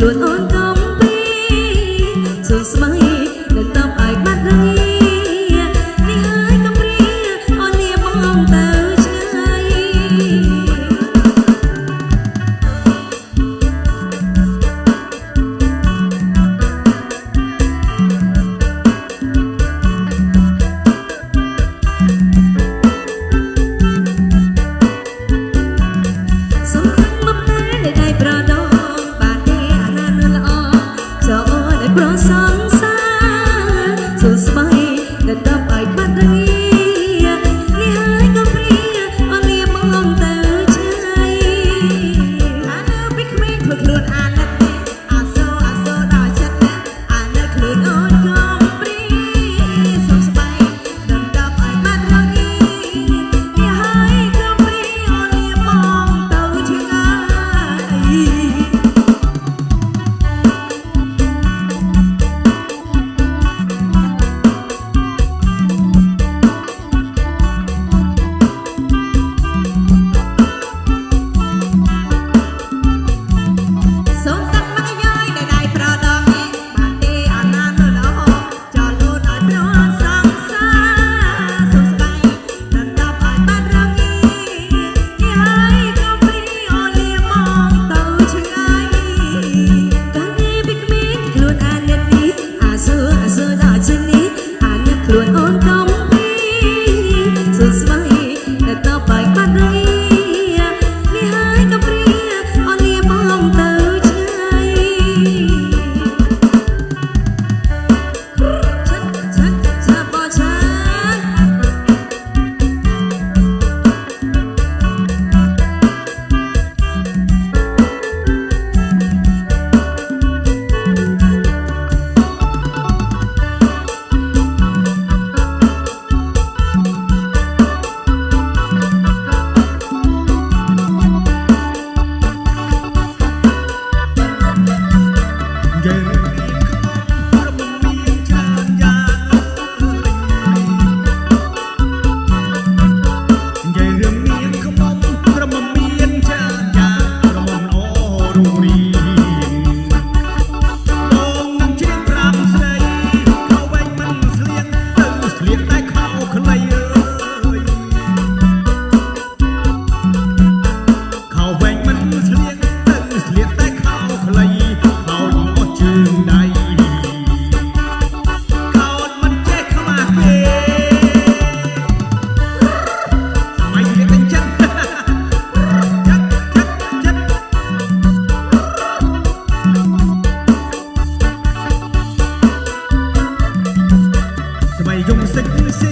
luôn ôn thơ 用声声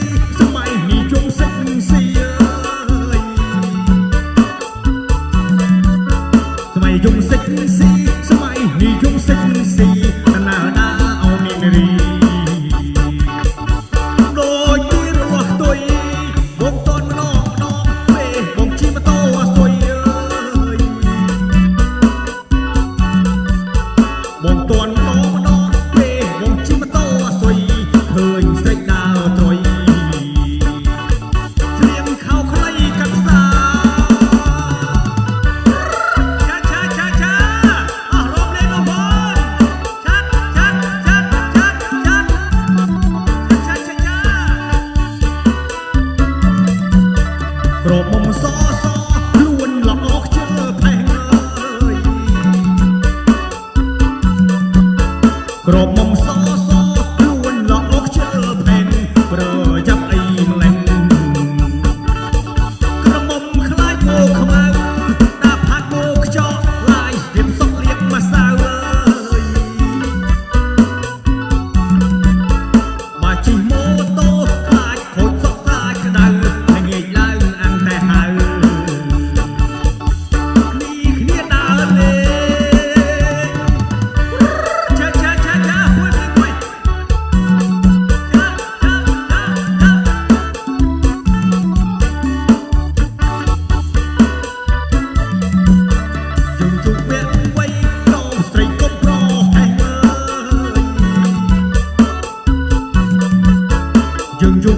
명종